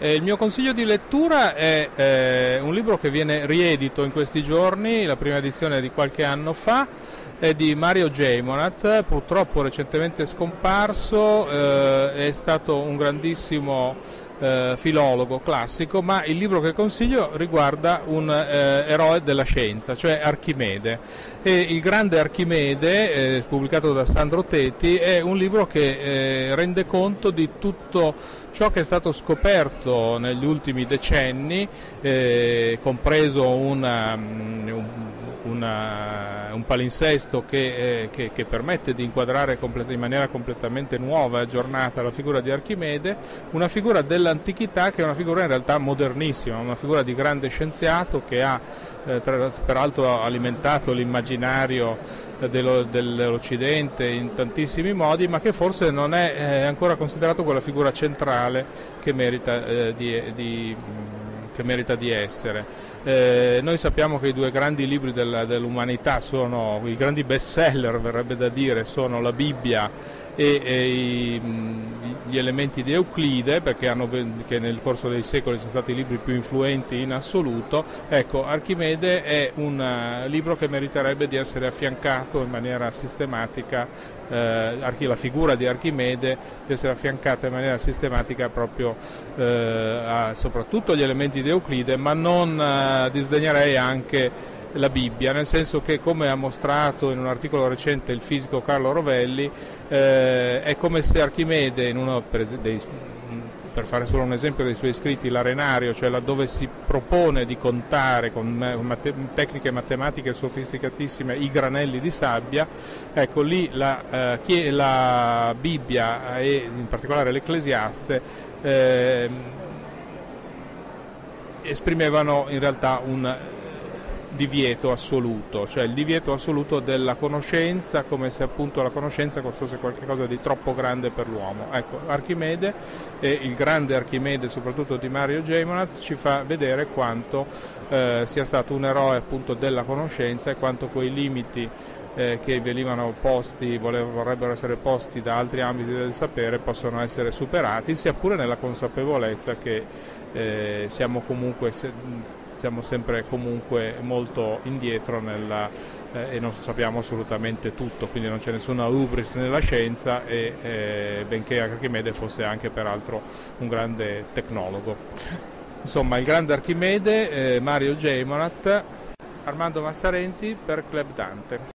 Eh, il mio consiglio di lettura è eh, un libro che viene riedito in questi giorni, la prima edizione di qualche anno fa, è di Mario Geimonat, purtroppo recentemente scomparso, eh, è stato un grandissimo eh, filologo classico, ma il libro che consiglio riguarda un eh, eroe della scienza, cioè Archimede. E il grande Archimede, eh, pubblicato da Sandro Tetti, è un libro che eh, rende conto di tutto ciò che è stato scoperto negli ultimi decenni, eh, compreso una, mm, un, una, un palinsesto che, eh, che, che, permette di inquadrare in maniera completamente nuova e aggiornata la figura di Archimede, una figura dell'antichità che è una figura in realtà modernissima, una figura di grande scienziato che ha eh, tra, peraltro alimentato l'immaginario eh, dello, dell'Occidente in tantissimi modi, ma che forse non è eh, ancora considerato quella figura centrale che merita eh, di, di che merita di essere. Eh, noi sappiamo che i due grandi libri del, dell'umanità sono, i grandi best seller verrebbe da dire, sono la Bibbia e, e i, gli elementi di Euclide, perché hanno, che nel corso dei secoli sono stati i libri più influenti in assoluto, ecco, Archimede è un uh, libro che meriterebbe di essere affiancato in maniera sistematica, eh, la figura di Archimede di essere affiancata in maniera sistematica proprio eh, a, soprattutto agli elementi di Euclide, ma non uh, disdegnerei anche la Bibbia, nel senso che come ha mostrato in un articolo recente il fisico Carlo Rovelli, eh, è come se Archimede, uno dei, per fare solo un esempio dei suoi scritti, l'Arenario, cioè laddove si propone di contare con mate- tecniche matematiche sofisticatissime i granelli di sabbia, ecco lì la, eh, la Bibbia e in particolare l'Ecclesiaste eh, esprimevano in realtà un divieto assoluto, cioè il divieto assoluto della conoscenza come se appunto la conoscenza fosse qualcosa di troppo grande per l'uomo. Ecco, Archimede e il grande Archimede soprattutto di Mario Gemonat ci fa vedere quanto eh, sia stato un eroe appunto della conoscenza e quanto quei limiti eh, che venivano posti, vorrebbero essere posti da altri ambiti del sapere possono essere superati, sia pure nella consapevolezza che eh, siamo comunque siamo sempre comunque molto indietro nella, eh, e non sappiamo assolutamente tutto, quindi non c'è nessuna ubris nella scienza e eh, benché Archimede fosse anche peraltro un grande tecnologo. Insomma, il grande Archimede, eh, Mario Geimonat, Armando Massarenti per Club Dante.